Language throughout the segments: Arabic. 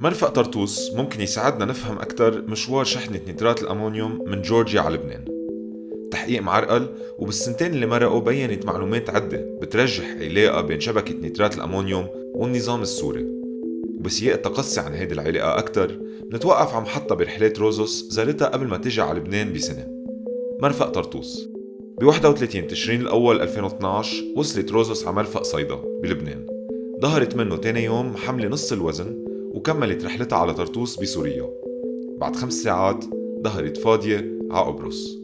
مرفق طرطوس ممكن يساعدنا نفهم أكثر مشوار شحنة نيترات الأمونيوم من جورجيا على لبنان. تحقيق معرقل وبالسنتين اللي مرقوا بينت معلومات عدة بترجح علاقة بين شبكة نيترات الأمونيوم والنظام السوري. وبسياق التقصي عن هيدي العلاقة أكثر نتوقف على محطة برحلات روزوس زارتها قبل ما تجي على لبنان بسنة. مرفق طرطوس. ب 31 تشرين الأول 2012 وصلت روزوس على مرفق صيدا بلبنان. ظهرت منه تاني يوم حملة نص الوزن وكملت رحلتها على طرطوس بسوريا. بعد خمس ساعات ظهرت فاضية على قبرص.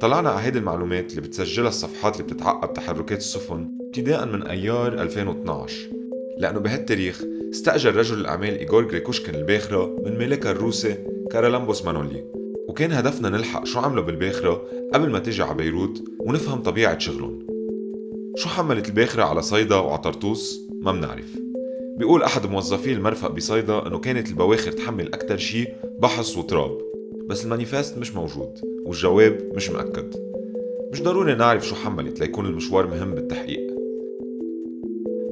طلعنا على هيدي المعلومات اللي بتسجلها الصفحات اللي بتتعقب تحركات السفن ابتداء من أيار 2012 لأنه بهالتاريخ استأجر رجل الأعمال إيغور غريكوشكن الباخرة من ملكها الروسي كارالامبوس مانولي. وكان هدفنا نلحق شو عملوا بالباخرة قبل ما تيجي على بيروت ونفهم طبيعة شغلهم. شو حملت الباخرة على صيدا وعلى طرطوس؟ ما منعرف بيقول أحد موظفي المرفق بصيدا إنه كانت البواخر تحمل أكتر شي بحص وتراب بس ال manifest مش موجود والجواب مش مأكد. مش ضروري نعرف شو حملت ليكون المشوار مهم بالتحقيق.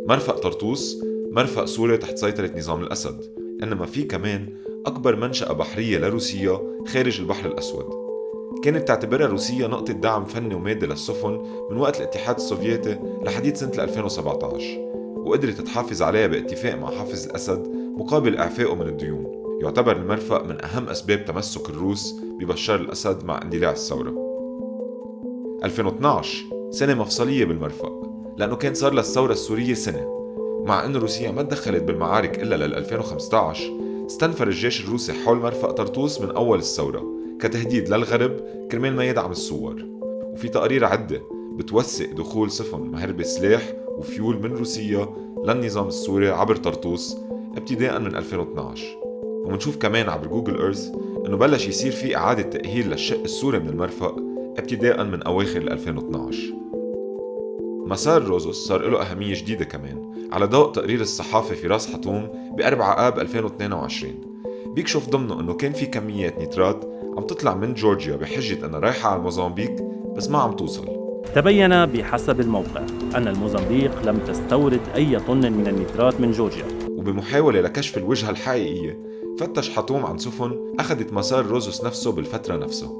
مرفق طرطوس مرفق سوري تحت سيطرة نظام الأسد إنما في كمان أكبر منشأة بحرية لروسيا خارج البحر الأسود. كانت تعتبرها روسيا نقطة دعم فني ومادي للسفن من وقت الاتحاد السوفيتي لحديث سنة 2017 وقدرت تحافظ عليها باتفاق مع حافظ الأسد مقابل إعفائه من الديون. يعتبر المرفق من أهم أسباب تمسك الروس ببشار الأسد مع اندلاع الثورة. 2012 سنة مفصلية بالمرفق لأنه كان صار للثورة السورية سنة. مع أن روسيا ما تدخلت بالمعارك إلا لل 2015 استنفر الجيش الروسي حول مرفق طرطوس من أول الثورة كتهديد للغرب كرمال ما يدعم الثوار. وفي تقارير عدة بتوثق دخول سفن مهربة سلاح وفيول من روسيا للنظام السوري عبر طرطوس ابتداء من 2012 ومنشوف كمان عبر جوجل ايرث إنه بلش يصير في إعادة تأهيل للشق السوري من المرفق ابتداء من أواخر 2012 مسار روزوس صار له أهمية جديدة كمان على ضوء تقرير الصحافة في راس حطوم ب 4 آب 2022 بيكشف ضمنه إنه كان في كميات نيترات عم تطلع من جورجيا بحجة إنها رايحة على موزمبيق بس ما عم توصل. تبين بحسب الموقع أن الموزمبيق لم تستورد أي طن من النيترات من جورجيا. وبمحاولة لكشف الوجهة الحقيقية فتش حطوم عن سفن أخذت مسار روزوس نفسه بالفترة نفسها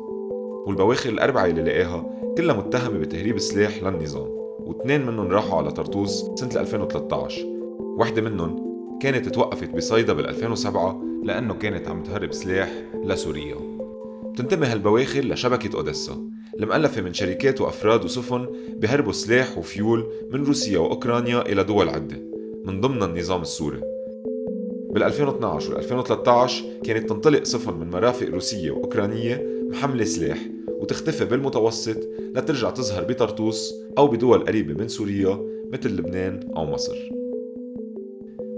والبواخر الأربعة اللي لقاها كلها متهمة بتهريب سلاح للنظام واثنين منهم راحوا على طرطوس سنة 2013 وحدة منهم كانت توقفت بصيدا بال 2007 لأنه كانت عم تهرب سلاح لسوريا. بتنتمي هالبواخر لشبكة أوديسا. المؤلفة من شركات وأفراد وسفن بهربوا سلاح وفيول من روسيا وأوكرانيا إلى دول عدة من ضمن النظام السوري. بال 2012 وال 2013 كانت تنطلق سفن من مرافق روسية وأوكرانية محملة سلاح وتختفي بالمتوسط لترجع تظهر بطرطوس أو بدول قريبة من سوريا مثل لبنان أو مصر.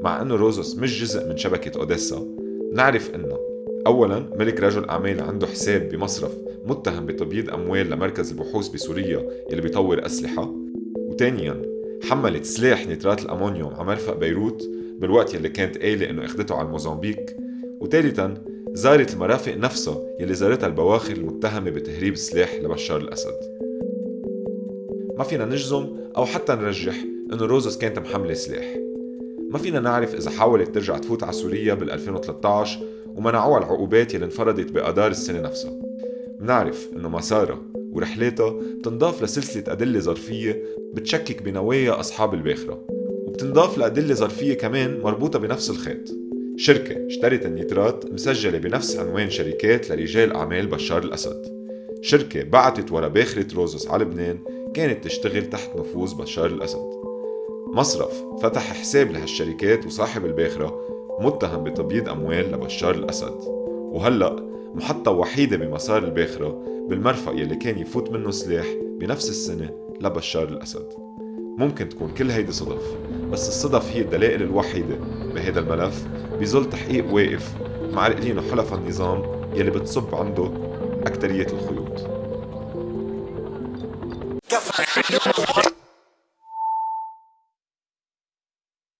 مع أنه روزوس مش جزء من شبكة أوديسا نعرف أنه أولا ملك رجل أعمال عنده حساب بمصرف متهم بتبييض أموال لمركز البحوث بسوريا اللي بيطور أسلحة. وثانيا حملت سلاح نيترات الأمونيوم على مرفق بيروت بالوقت يلي كانت قايلة إنه أخدته على الموزمبيق. وثالثا زارت المرافق نفسها يلي زارتها البواخر المتهمة بتهريب السلاح لبشار الأسد. ما فينا نجزم أو حتى نرجح إنه روزوس كانت محملة سلاح. ما فينا نعرف إذا حاولت ترجع تفوت على سوريا بال 2013 ومنعوها العقوبات يلي انفرضت بآذار السنة نفسها. منعرف إنه مسارها ورحلاتها بتنضاف لسلسلة أدلة ظرفية بتشكك بنوايا أصحاب الباخرة وبتنضاف لأدلة ظرفية كمان مربوطة بنفس الخيط. شركة اشترت النيترات مسجلة بنفس عنوان شركات لرجال أعمال بشار الأسد. شركة بعتت ورا باخرة روزوس على لبنان كانت تشتغل تحت نفوذ بشار الأسد. مصرف فتح حساب لهالشركات وصاحب الباخرة متهم بتبييض أموال لبشار الأسد. وهلأ محطة وحيدة بمسار الباخرة بالمرفق يلي كان يفوت منه سلاح بنفس السنة لبشار الأسد. ممكن تكون كل هيدي صدف بس الصدف هي الدلائل الوحيدة بهذا الملف بظل تحقيق واقف مع رقلين وحلف النظام يلي بتصب عنده أكترية الخيوط.